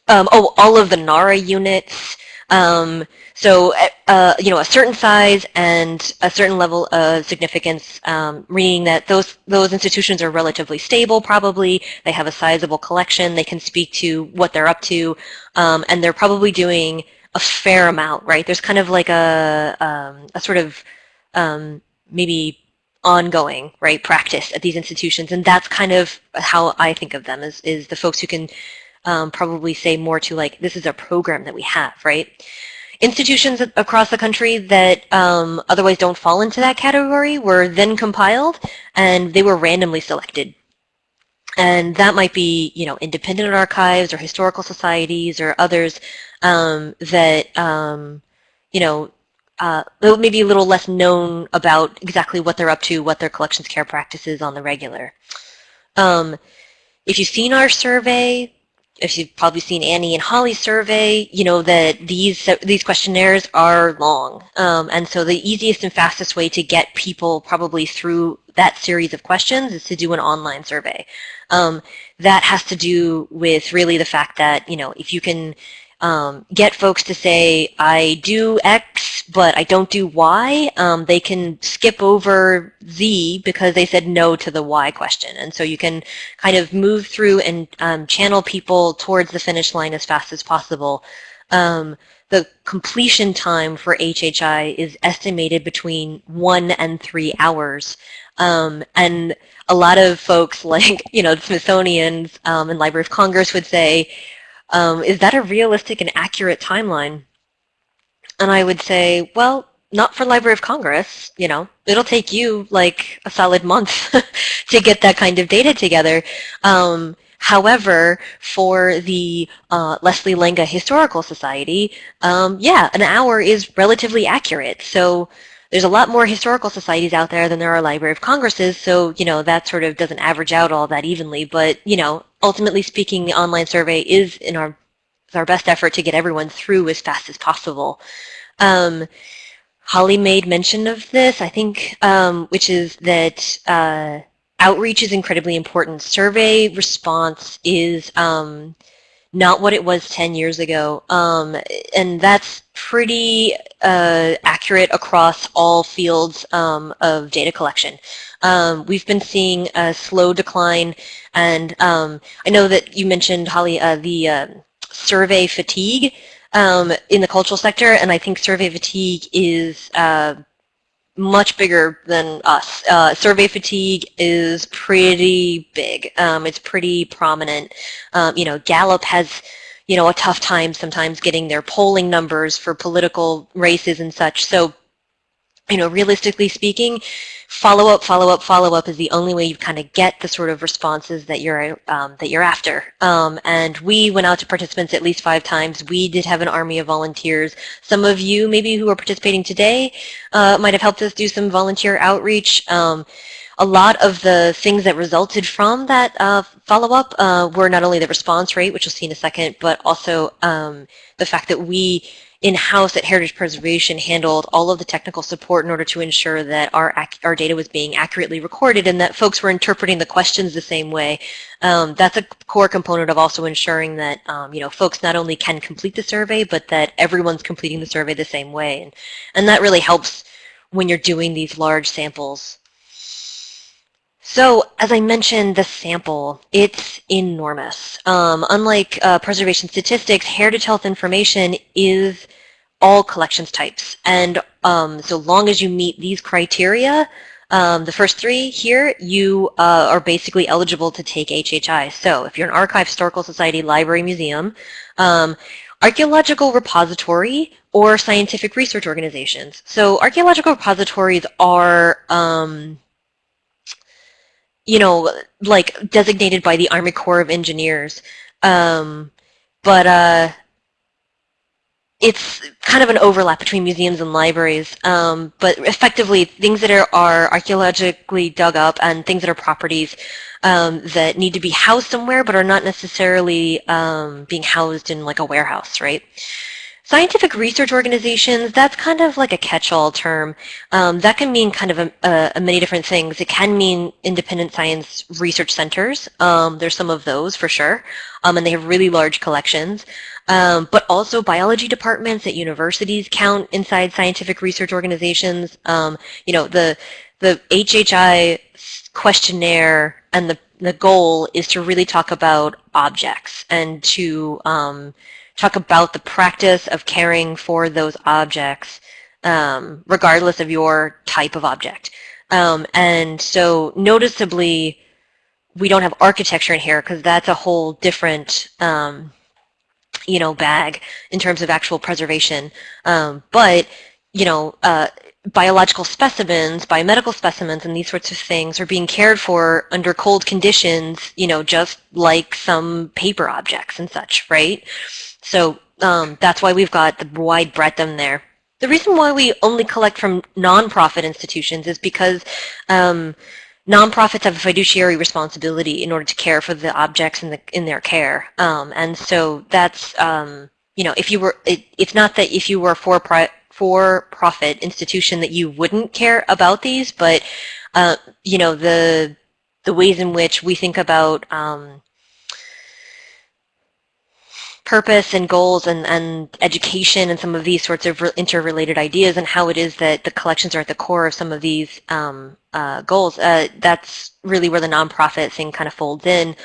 um, oh, all of the NARA units, um, so, uh, you know, a certain size and a certain level of significance, um, meaning that those those institutions are relatively stable. Probably they have a sizable collection. They can speak to what they're up to, and they're probably doing a fair amount, right? There's kind of like a a sort of maybe ongoing right practice at these institutions, and that's kind of how I think of them is is the folks who can um, probably say more to like, this is a program that we have, right? Institutions across the country that um, otherwise don't fall into that category were then compiled and they were randomly selected. And that might be, you know, independent archives or historical societies or others um, that, um, you know, uh, maybe a little less known about exactly what they're up to, what their collections care practices on the regular. Um, if you've seen our survey, if you've probably seen Annie and Holly's survey, you know that these these questionnaires are long, um, and so the easiest and fastest way to get people probably through that series of questions is to do an online survey. Um, that has to do with really the fact that you know if you can um, get folks to say, I do X, but I don't do Y, um, they can skip over Z because they said no to the Y question. And so you can kind of move through and um, channel people towards the finish line as fast as possible. Um, the completion time for HHI is estimated between one and three hours. Um, and a lot of folks like, you know, the Smithsonian's um, and Library of Congress would say, um, is that a realistic and accurate timeline? And I would say, well, not for Library of Congress, you know, it'll take you like a solid month to get that kind of data together. Um, however, for the uh, Leslie Lenga Historical Society, um, yeah, an hour is relatively accurate. So there's a lot more historical societies out there than there are Library of Congresses, so, you know, that sort of doesn't average out all that evenly. But, you know, ultimately speaking, the online survey is in our, our best effort to get everyone through as fast as possible. Um, Holly made mention of this, I think, um, which is that uh, outreach is incredibly important. Survey response is um, not what it was 10 years ago. Um, and that's pretty uh, accurate across all fields um, of data collection. Um, we've been seeing a slow decline, and um, I know that you mentioned, Holly, uh, the uh, survey fatigue um, in the cultural sector, and I think survey fatigue is uh, much bigger than us. Uh, survey fatigue is pretty big. Um, it's pretty prominent. Um, you know, Gallup has, you know, a tough time sometimes getting their polling numbers for political races and such. So, you know, realistically speaking, follow up, follow up, follow up is the only way you kind of get the sort of responses that you're um, that you're after. Um, and we went out to participants at least five times. We did have an army of volunteers. Some of you, maybe who are participating today, uh, might have helped us do some volunteer outreach. Um, a lot of the things that resulted from that uh, follow-up uh, were not only the response rate, which we'll see in a second, but also um, the fact that we in-house at Heritage Preservation handled all of the technical support in order to ensure that our, our data was being accurately recorded and that folks were interpreting the questions the same way. Um, that's a core component of also ensuring that um, you know folks not only can complete the survey, but that everyone's completing the survey the same way. And, and that really helps when you're doing these large samples. So, as I mentioned, the sample, it's enormous. Um, unlike uh, preservation statistics, heritage health information is all collections types. And um, so long as you meet these criteria, um, the first three here, you uh, are basically eligible to take HHI. So if you're an archive, historical society, library, museum, um, archaeological repository, or scientific research organizations. So archaeological repositories are um, you know, like designated by the Army Corps of Engineers. Um, but uh, it's kind of an overlap between museums and libraries. Um, but effectively, things that are, are, archaeologically dug up and things that are properties um, that need to be housed somewhere but are not necessarily um, being housed in like a warehouse, right? Scientific research organizations, that's kind of like a catch-all term. Um, that can mean kind of a, a, a, many different things. It can mean independent science research centers. Um, there's some of those for sure, um, and they have really large collections. Um, but also biology departments at universities count inside scientific research organizations. Um, you know, the, the HHI questionnaire and the, the goal is to really talk about objects and to um, talk about the practice of caring for those objects um, regardless of your type of object. Um, and so noticeably, we don't have architecture in here because that's a whole different, um, you know, bag in terms of actual preservation. Um, but, you know, uh, biological specimens, biomedical specimens, and these sorts of things are being cared for under cold conditions, you know, just like some paper objects and such, right? So um, that's why we've got the wide breadth in there. The reason why we only collect from nonprofit institutions is because um, nonprofits have a fiduciary responsibility in order to care for the objects in the in their care, um, and so that's um, you know if you were it, it's not that if you were for pri- for profit institution that you wouldn't care about these, but uh, you know the the ways in which we think about um, purpose and goals and, and education and some of these sorts of interrelated ideas and how it is that the collections are at the core of some of these um, uh, goals, uh, that's really where the nonprofit thing kind of folds in.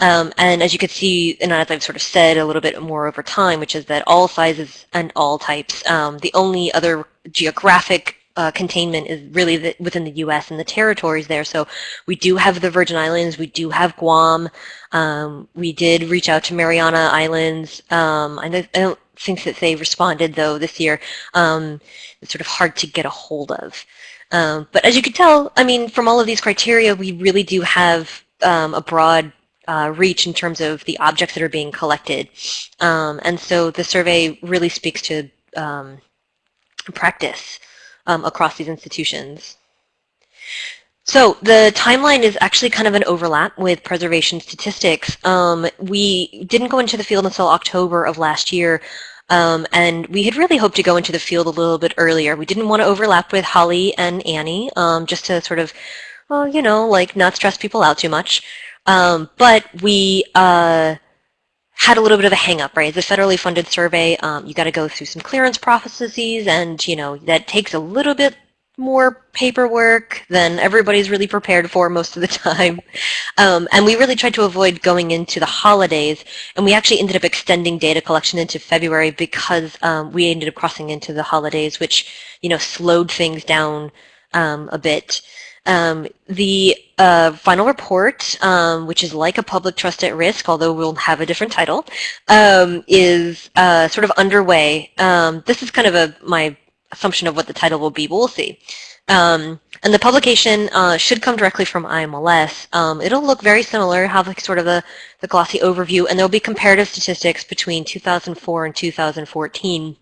Um, and as you can see, and as I've sort of said a little bit more over time, which is that all sizes and all types, um, the only other geographic uh, containment is really the, within the U.S. and the territories there. So we do have the Virgin Islands, we do have Guam. Um, we did reach out to Mariana Islands. Um, I, don't, I, don't, think that they responded though this year. Um, it's sort of hard to get a hold of. Um, but as you can tell, I mean, from all of these criteria, we really do have um, a broad uh, reach in terms of the objects that are being collected. Um, and so the survey really speaks to practice um, across these institutions. So the timeline is actually kind of an overlap with preservation statistics. Um, we didn't go into the field until October of last year, um, and we had really hoped to go into the field a little bit earlier. We didn't want to overlap with Holly and Annie, um, just to sort of, well, you know, like not stress people out too much. Um, but we uh, had a little bit of a hang-up, right? It's a federally funded survey. Um, you got to go through some clearance processes, and you know that takes a little bit more paperwork than everybody's really prepared for most of the time. Um, and we really tried to avoid going into the holidays, and we actually ended up extending data collection into February because um, we ended up crossing into the holidays, which you know slowed things down um, a bit. Um, the uh, final report, um, which is like a public trust at risk, although we'll have a different title, um, is uh, sort of underway. Um, this is kind of a my assumption of what the title will be, but we'll see. Um, and the publication uh, should come directly from IMLS. Um, it'll look very similar, have like sort of a, the glossy overview, and there'll be comparative statistics between 2004 and 2014.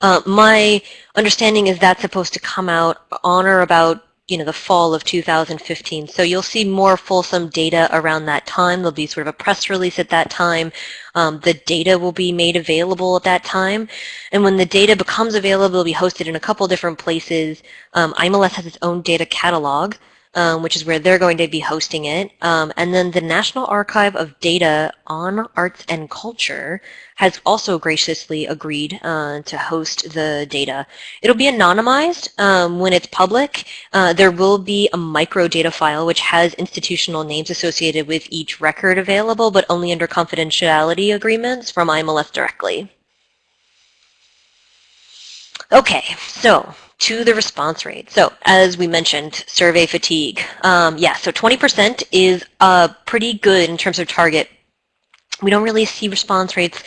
Uh, my understanding is that's supposed to come out on or about you know, the fall of 2015. So you'll see more fulsome data around that time. There'll be sort of a press release at that time. Um, the data will be made available at that time. And when the data becomes available, it'll be hosted in a couple different places. Um, IMLS has its own data catalog um, which is where they're going to be hosting it. Um, and then the National Archive of Data on Arts and Culture has also graciously agreed uh, to host the data. It'll be anonymized um, when it's public. Uh, there will be a micro data file which has institutional names associated with each record available, but only under confidentiality agreements from IMLS directly. Okay, so to the response rate. So as we mentioned, survey fatigue. Um, yeah, so 20% is uh, pretty good in terms of target. We don't really see response rates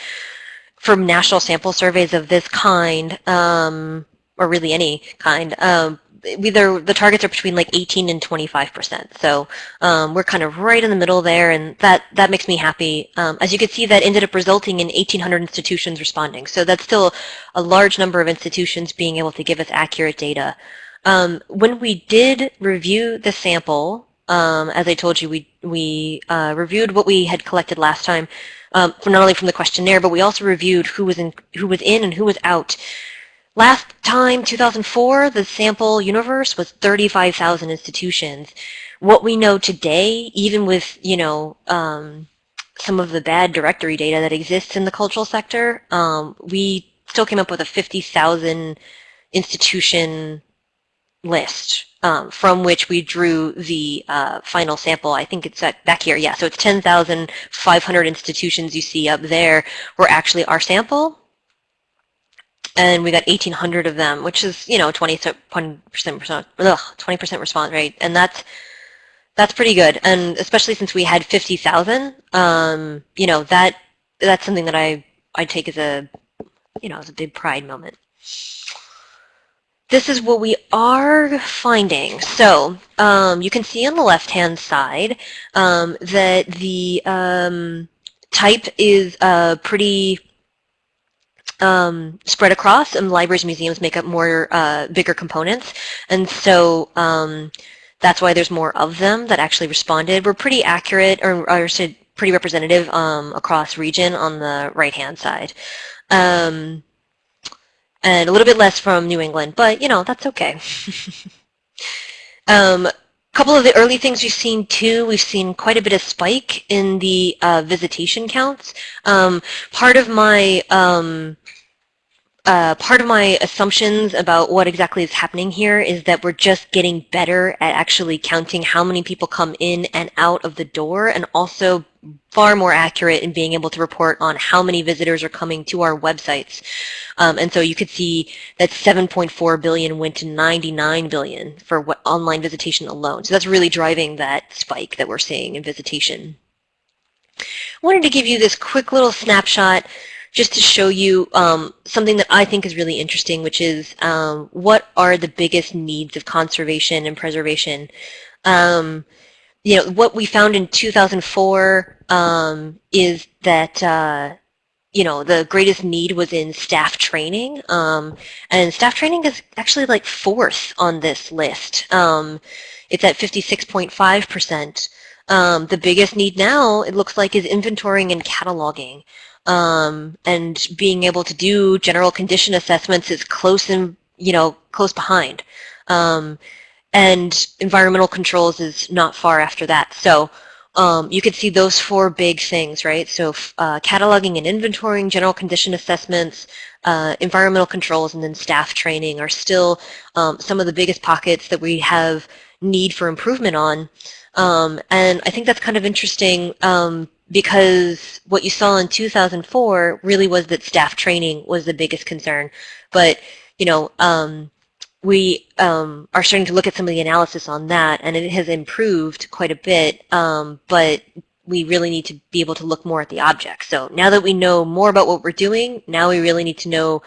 from national sample surveys of this kind, um, or really any kind, um, either the targets are between like 18 and 25 percent. So um, we're kind of right in the middle there, and that that makes me happy. Um, as you can see, that ended up resulting in 1,800 institutions responding. So that's still a large number of institutions being able to give us accurate data. Um, when we did review the sample, um, as I told you, we we uh, reviewed what we had collected last time, um, not only from the questionnaire, but we also reviewed who was in who was in and who was out. Last time, 2004, the sample universe was 35,000 institutions. What we know today, even with, you know, um, some of the bad directory data that exists in the cultural sector, um, we still came up with a 50,000 institution list um, from which we drew the uh, final sample. I think it's at, back here. Yeah, so it's 10,500 institutions you see up there were actually our sample and we got 1,800 of them, which is you know 20 percent 20 response rate, and that's that's pretty good. And especially since we had 50,000, um, you know that that's something that I I take as a you know as a big pride moment. This is what we are finding. So um, you can see on the left-hand side um, that the um, type is uh, pretty um, spread across, and libraries and museums make up more uh, bigger components. And so um, that's why there's more of them that actually responded. We're pretty accurate, or, or pretty representative um, across region on the right-hand side. Um, and a little bit less from New England, but you know, that's okay. couple of the early things we've seen too, we've seen quite a bit of spike in the uh, visitation counts. Um, part of my um, uh, part of my assumptions about what exactly is happening here is that we're just getting better at actually counting how many people come in and out of the door and also far more accurate in being able to report on how many visitors are coming to our websites. Um, and so you could see that 7.4 billion went to 99 billion for what online visitation alone. So that's really driving that spike that we're seeing in visitation. I wanted to give you this quick little snapshot just to show you um, something that I think is really interesting, which is um, what are the biggest needs of conservation and preservation. Um, you know, what we found in 2004 um, is that uh, you know, the greatest need was in staff training. Um, and staff training is actually like fourth on this list. Um, it's at 56.5%. Um, the biggest need now, it looks like, is inventorying and cataloging. Um, and being able to do general condition assessments is close and, you know, close behind. And environmental controls is not far after that. So um, you could see those four big things, right? So uh, cataloging and inventorying, general condition assessments, uh, environmental controls, and then staff training are still um, some of the biggest pockets that we have need for improvement on. Um, and I think that's kind of interesting um, because what you saw in 2004 really was that staff training was the biggest concern. But, you know, um, we um, are starting to look at some of the analysis on that, and it has improved quite a bit, um, but we really need to be able to look more at the objects. So now that we know more about what we're doing, now we really need to know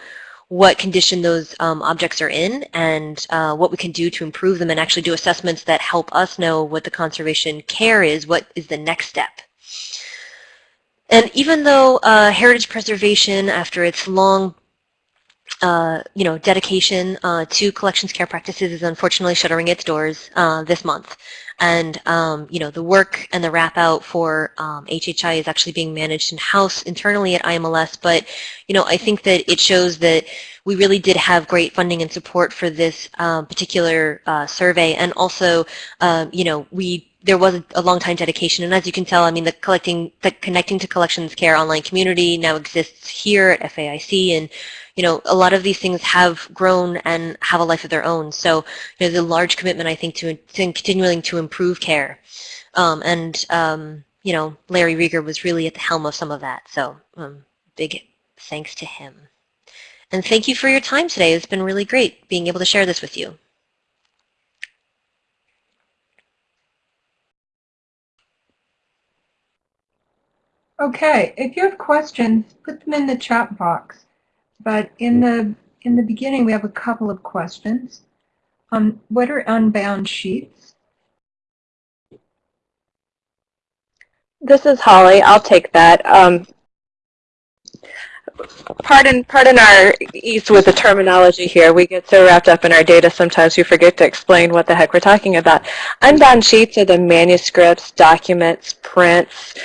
what condition those um, objects are in and uh, what we can do to improve them and actually do assessments that help us know what the conservation care is, what is the next step. And even though uh, heritage preservation, after its long uh, you know, dedication uh, to collections care practices is unfortunately shuttering its doors uh, this month. And, um, you know, the work and the wrap out for um, HHI is actually being managed in-house internally at IMLS. But, you know, I think that it shows that we really did have great funding and support for this um, particular uh, survey. And also, um, you know, we there was a, a long time dedication. And as you can tell, I mean, the collecting, the connecting to collections care online community now exists here at FAIC. And, you know, a lot of these things have grown and have a life of their own. So you there's a large commitment, I think, to, to continuing to improve care. Um, and, um, you know, Larry Reger was really at the helm of some of that. So um, big thanks to him. And thank you for your time today. It's been really great being able to share this with you. Okay, if you have questions, put them in the chat box. But in the in the beginning, we have a couple of questions. Um, what are unbound sheets? This is Holly. I'll take that. Um, pardon, pardon our ease with the terminology here. We get so wrapped up in our data sometimes we forget to explain what the heck we're talking about. Unbound sheets are the manuscripts, documents, prints,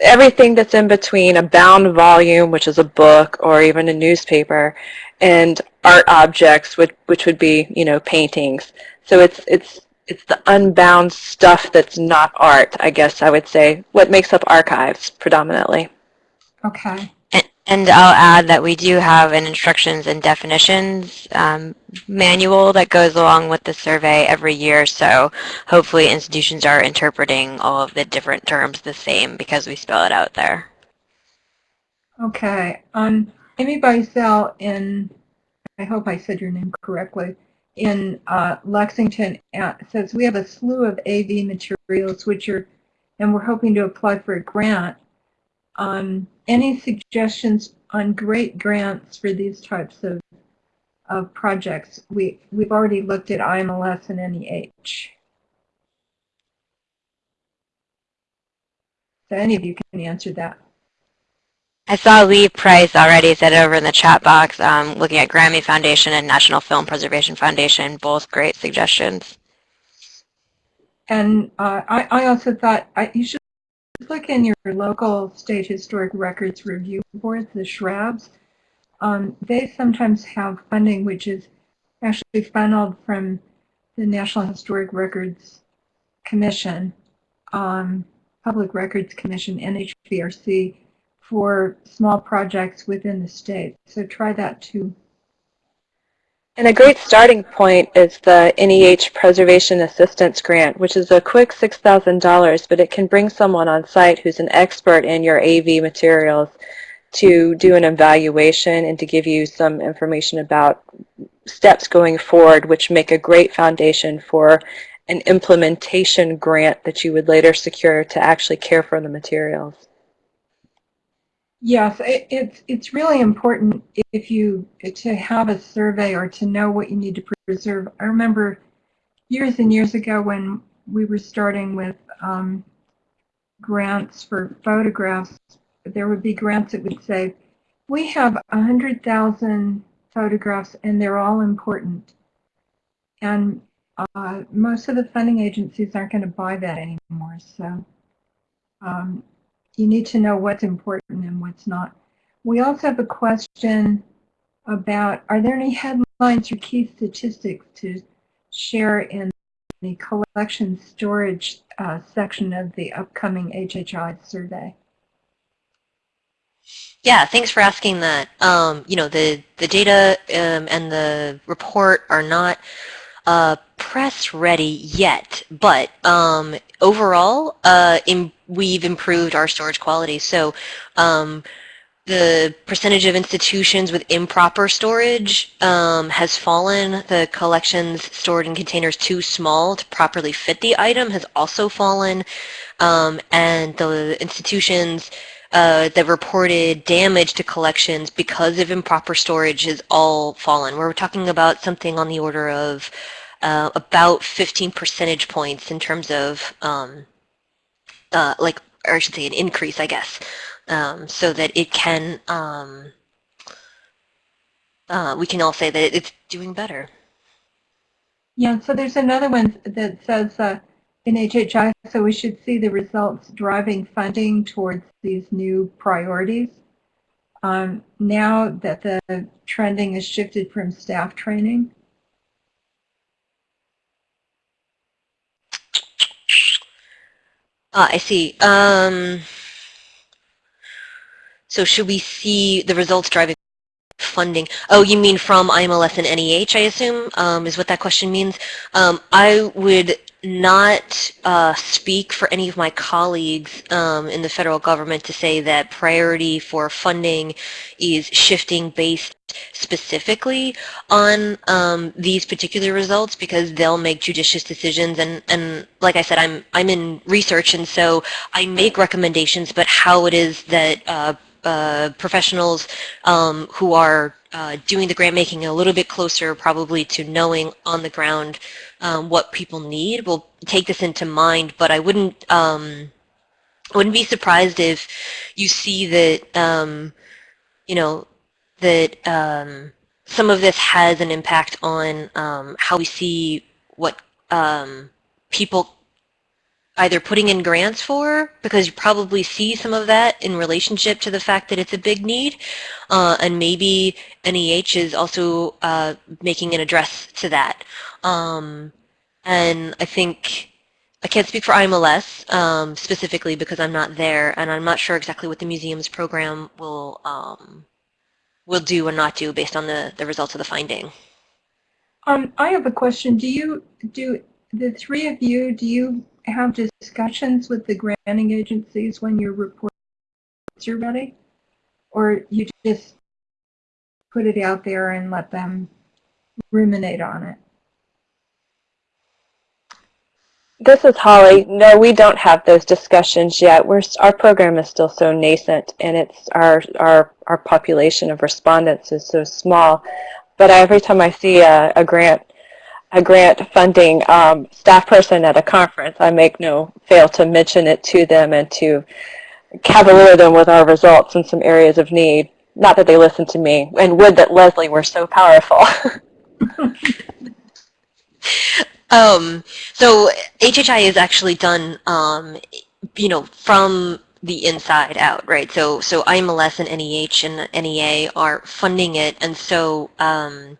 everything that's in between a bound volume, which is a book or even a newspaper, and art objects, which, which would be, you know, paintings. So it's, it's, it's the unbound stuff that's not art, I guess I would say, what makes up archives predominantly. Okay. And, I'll add that we do have an instructions and definitions um, manual that goes along with the survey every year. So hopefully institutions are interpreting all of the different terms the same because we spell it out there. Okay. Um, Amy Beisel in, I hope I said your name correctly, in uh, Lexington uh, says we have a slew of AV materials which are, and we're hoping to apply for a grant. Um, any suggestions on great grants for these types of, of projects? We, we've already looked at IMLS and NEH. So any of you can answer that. I saw Lee Price already said over in the chat box, um, looking at Grammy Foundation and National Film Preservation Foundation, both great suggestions. and uh, I, I also thought I, you should look in your local state historic records review boards, the SHRABs. Um, they sometimes have funding which is actually funneled from the National Historic Records Commission, um, Public Records Commission, NHPRC, for small projects within the state. So try that too. And a great starting point is the NEH Preservation Assistance Grant, which is a quick $6,000, but it can bring someone on site who's an expert in your AV materials to do an evaluation and to give you some information about steps going forward, which make a great foundation for an implementation grant that you would later secure to actually care for the materials. Yes, it, it's it's really important if you to have a survey or to know what you need to preserve. I remember years and years ago when we were starting with um, grants for photographs, there would be grants that would say, we have 100,000 photographs and they're all important. And uh, most of the funding agencies aren't going to buy that anymore. So um, you need to know what's important and what's not. We also have a question about, are there any headlines or key statistics to share in the collection storage uh, section of the upcoming HHI survey? Yeah, thanks for asking that. Um, you know, the, the data um, and the report are not uh, press ready yet, but um, overall, uh, in, we've improved our storage quality. So um, the percentage of institutions with improper storage um, has fallen. The collections stored in containers too small to properly fit the item has also fallen. Um, and the institutions uh, that reported damage to collections because of improper storage has all fallen. We're talking about something on the order of uh, about 15 percentage points in terms of um, uh, like, or I should say an increase, I guess, um, so that it can, um, uh, we can all say that it's doing better. Yeah, so there's another one that says uh, in HHI, so we should see the results driving funding towards these new priorities. Um, now that the trending has shifted from staff training. Ah, I see. Um, so should we see the results driving funding? Oh, you mean from IMLS and NEH, I assume, um, is what that question means. Um, I would not uh, speak for any of my colleagues um, in the federal government to say that priority for funding is shifting based specifically on um, these particular results because they'll make judicious decisions and, and like I said I'm I'm in research and so I make recommendations but how it is that uh, uh, professionals um, who are uh, doing the grant making a little bit closer probably to knowing on the ground um, what people need. We'll take this into mind, but I wouldn't um, wouldn't be surprised if you see that um, you know that um, some of this has an impact on um, how we see what people either putting in grants for, because you probably see some of that in relationship to the fact that it's a big need, uh, and maybe NEH is also uh, making an address to that. Um, and I think, I can't speak for IMLS um, specifically because I'm not there, and I'm not sure exactly what the museum's program will um, will do or not do based on the, the results of the finding. Um, I have a question. Do you, do the three of you, do you have discussions with the granting agencies when your reports are ready? Or you just put it out there and let them ruminate on it? This is Holly. No, we don't have those discussions yet. We're, our program is still so nascent and it's our, our, our population of respondents is so small. But every time I see a, a grant a grant funding um, staff person at a conference, I make no fail to mention it to them and to cavalier them with our results in some areas of need. Not that they listen to me, and would that Leslie were so powerful. Um, so HHI is actually done, um, you know, from the inside out, right? So, so IMLS and NEH and NEA are funding it, and so um,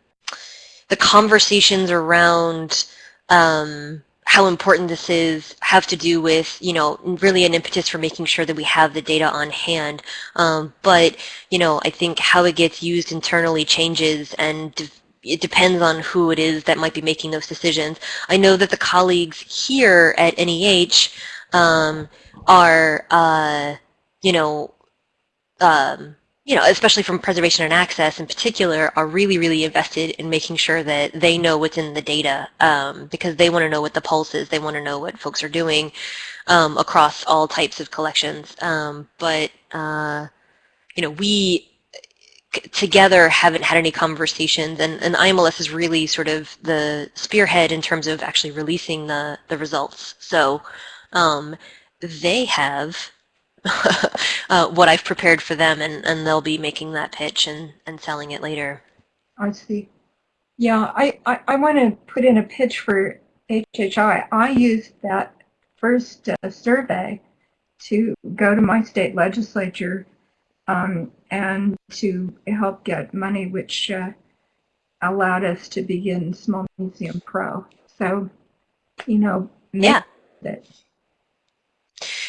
the conversations around um, how important this is have to do with, you know, really an impetus for making sure that we have the data on hand. Um, but, you know, I think how it gets used internally changes and it depends on who it is that might be making those decisions. I know that the colleagues here at NEH um, are, uh, you know, um, you know, especially from preservation and access in particular, are really, really invested in making sure that they know what's in the data um, because they want to know what the pulse is. They want to know what folks are doing um, across all types of collections. Um, but, uh, you know, we together haven't had any conversations and, and IMLS is really sort of the spearhead in terms of actually releasing the, the results. So um, they have uh, what I've prepared for them and, and they'll be making that pitch and, and selling it later. I see. Yeah, I, I, I want to put in a pitch for HHI. I used that first uh, survey to go to my state legislature um, and to help get money, which uh, allowed us to begin Small Museum Pro. So, you know, yeah. That.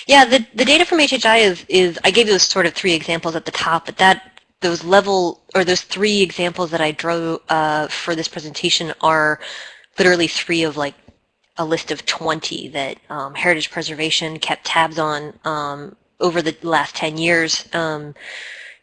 Yeah, the, the data from HHI is, is, I gave those sort of three examples at the top, but that those level, or those three examples that I drew uh, for this presentation are literally three of like a list of 20 that um, Heritage Preservation kept tabs on um, over the last 10 years, um,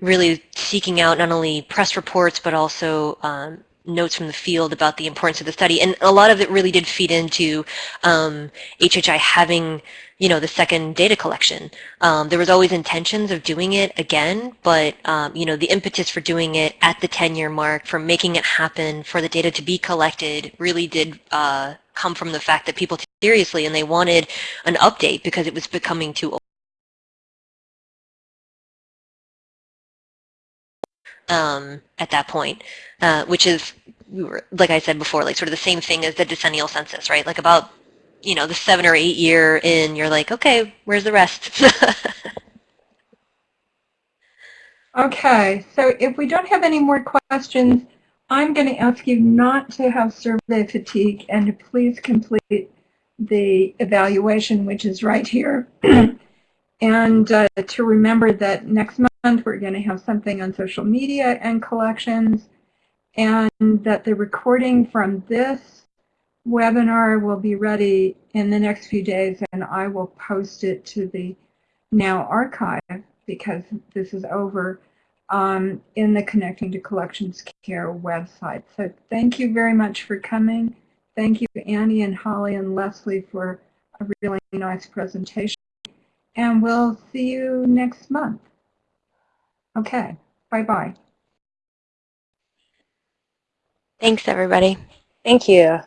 really seeking out not only press reports, but also um, notes from the field about the importance of the study. And a lot of it really did feed into um, HHI having, you know, the second data collection. Um, there was always intentions of doing it again, but, um, you know, the impetus for doing it at the 10-year mark, for making it happen, for the data to be collected, really did uh, come from the fact that people took seriously and they wanted an update because it was becoming too old. um, at that point, uh, which is, like I said before, like sort of the same thing as the decennial census, right? Like about, you know, the seven or eight year in, you're like, okay, where's the rest? okay, so if we don't have any more questions, I'm going to ask you not to have survey fatigue and to please complete the evaluation, which is right here. and uh, to remember that next month, we're going to have something on social media and collections, and that the recording from this webinar will be ready in the next few days, and I will post it to the Now archive because this is over um, in the Connecting to Collections Care website. So thank you very much for coming. Thank you, Annie and Holly and Leslie, for a really nice presentation. And we'll see you next month. Okay, bye-bye. Thanks, everybody. Thank you.